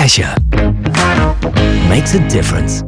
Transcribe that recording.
Asher makes a difference.